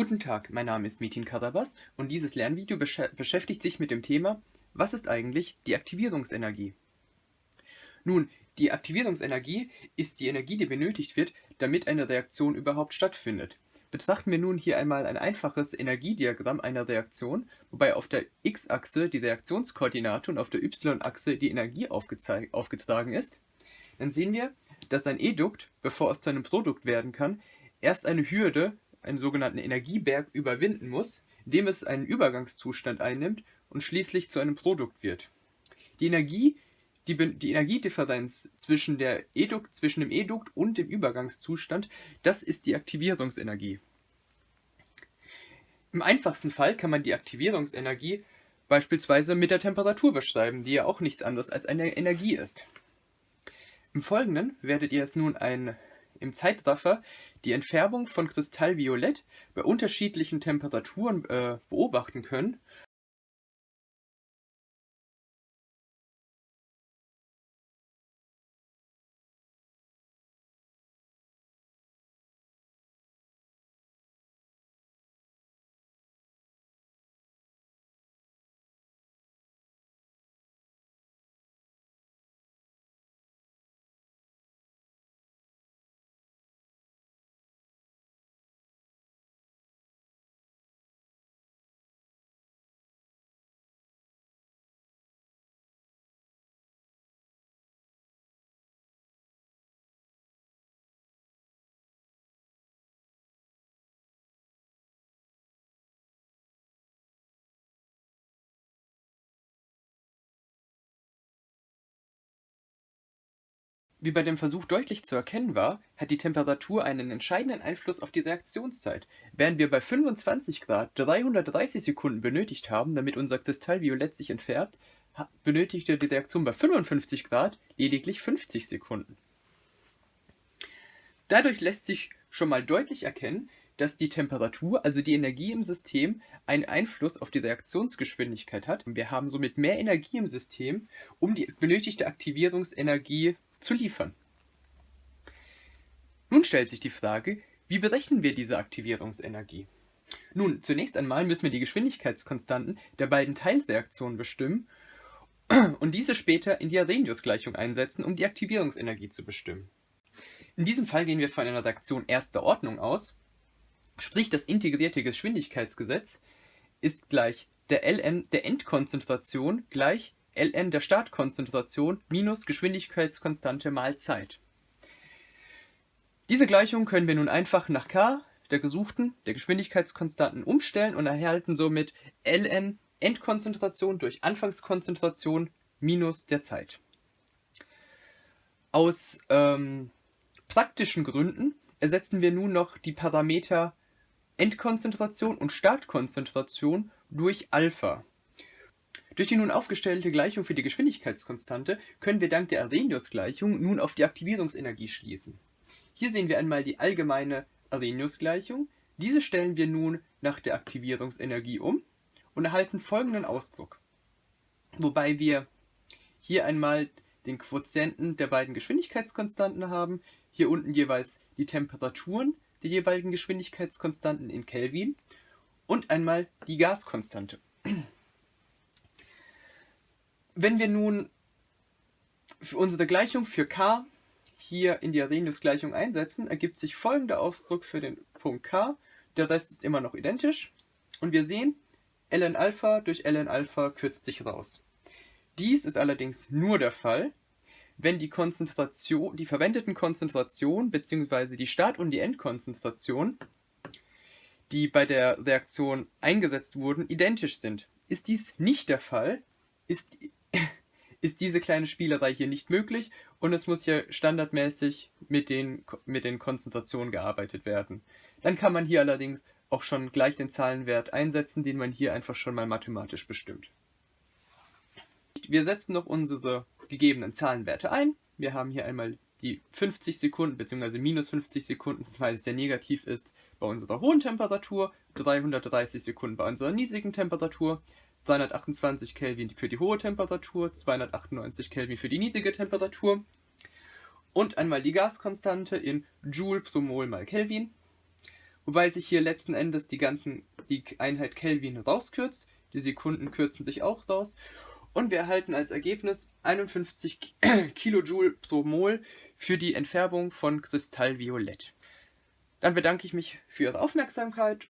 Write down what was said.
Guten Tag, mein Name ist Metin Karabas und dieses Lernvideo besch beschäftigt sich mit dem Thema Was ist eigentlich die Aktivierungsenergie? Nun, die Aktivierungsenergie ist die Energie, die benötigt wird, damit eine Reaktion überhaupt stattfindet. Betrachten wir nun hier einmal ein einfaches Energiediagramm einer Reaktion, wobei auf der x-Achse die Reaktionskoordinate und auf der y-Achse die Energie aufgetragen ist, dann sehen wir, dass ein Edukt, bevor es zu einem Produkt werden kann, erst eine Hürde, einen sogenannten Energieberg, überwinden muss, indem es einen Übergangszustand einnimmt und schließlich zu einem Produkt wird. Die Energie, die, die Energiedifferenz zwischen, der Edukt, zwischen dem Edukt und dem Übergangszustand, das ist die Aktivierungsenergie. Im einfachsten Fall kann man die Aktivierungsenergie beispielsweise mit der Temperatur beschreiben, die ja auch nichts anderes als eine Energie ist. Im Folgenden werdet ihr es nun ein, im Zeitraffer die Entfärbung von Kristallviolett bei unterschiedlichen Temperaturen äh, beobachten können Wie bei dem Versuch deutlich zu erkennen war, hat die Temperatur einen entscheidenden Einfluss auf die Reaktionszeit. Während wir bei 25 Grad 330 Sekunden benötigt haben, damit unser Kristallviolett sich entfärbt, benötigte die Reaktion bei 55 Grad lediglich 50 Sekunden. Dadurch lässt sich schon mal deutlich erkennen, dass die Temperatur, also die Energie im System, einen Einfluss auf die Reaktionsgeschwindigkeit hat. Wir haben somit mehr Energie im System, um die benötigte Aktivierungsenergie zu liefern. Nun stellt sich die Frage, wie berechnen wir diese Aktivierungsenergie? Nun, zunächst einmal müssen wir die Geschwindigkeitskonstanten der beiden Teilreaktionen bestimmen und diese später in die Arrhenius-Gleichung einsetzen, um die Aktivierungsenergie zu bestimmen. In diesem Fall gehen wir von einer Reaktion erster Ordnung aus, sprich das integrierte Geschwindigkeitsgesetz ist gleich der ln der Endkonzentration gleich ln der Startkonzentration minus Geschwindigkeitskonstante mal Zeit. Diese Gleichung können wir nun einfach nach k der gesuchten, der Geschwindigkeitskonstanten umstellen und erhalten somit ln Endkonzentration durch Anfangskonzentration minus der Zeit. Aus ähm, praktischen Gründen ersetzen wir nun noch die Parameter Endkonzentration und Startkonzentration durch Alpha. Durch die nun aufgestellte Gleichung für die Geschwindigkeitskonstante können wir dank der Arrhenius-Gleichung nun auf die Aktivierungsenergie schließen. Hier sehen wir einmal die allgemeine Arrhenius-Gleichung. Diese stellen wir nun nach der Aktivierungsenergie um und erhalten folgenden Ausdruck. Wobei wir hier einmal den Quotienten der beiden Geschwindigkeitskonstanten haben, hier unten jeweils die Temperaturen der jeweiligen Geschwindigkeitskonstanten in Kelvin und einmal die Gaskonstante. Wenn wir nun für unsere Gleichung für k hier in die Arrhenius-Gleichung einsetzen, ergibt sich folgender Ausdruck für den Punkt k. Der Rest ist immer noch identisch. Und wir sehen, ln Alpha durch ln Alpha kürzt sich raus. Dies ist allerdings nur der Fall, wenn die Konzentration, die verwendeten Konzentrationen bzw. die Start- und die Endkonzentration, die bei der Reaktion eingesetzt wurden, identisch sind. Ist dies nicht der Fall, ist ist diese kleine Spielerei hier nicht möglich und es muss hier standardmäßig mit den, mit den Konzentrationen gearbeitet werden. Dann kann man hier allerdings auch schon gleich den Zahlenwert einsetzen, den man hier einfach schon mal mathematisch bestimmt. Wir setzen noch unsere gegebenen Zahlenwerte ein. Wir haben hier einmal die 50 Sekunden bzw. minus 50 Sekunden, weil es sehr negativ ist, bei unserer hohen Temperatur, 330 Sekunden bei unserer niedrigen Temperatur, 228 Kelvin für die hohe Temperatur, 298 Kelvin für die niedrige Temperatur und einmal die Gaskonstante in Joule pro Mol mal Kelvin. wobei sich hier letzten Endes die ganzen, die Einheit Kelvin rauskürzt, die Sekunden kürzen sich auch raus und wir erhalten als Ergebnis 51 Kilojoule pro Mol für die Entfärbung von Kristallviolett. Dann bedanke ich mich für Ihre Aufmerksamkeit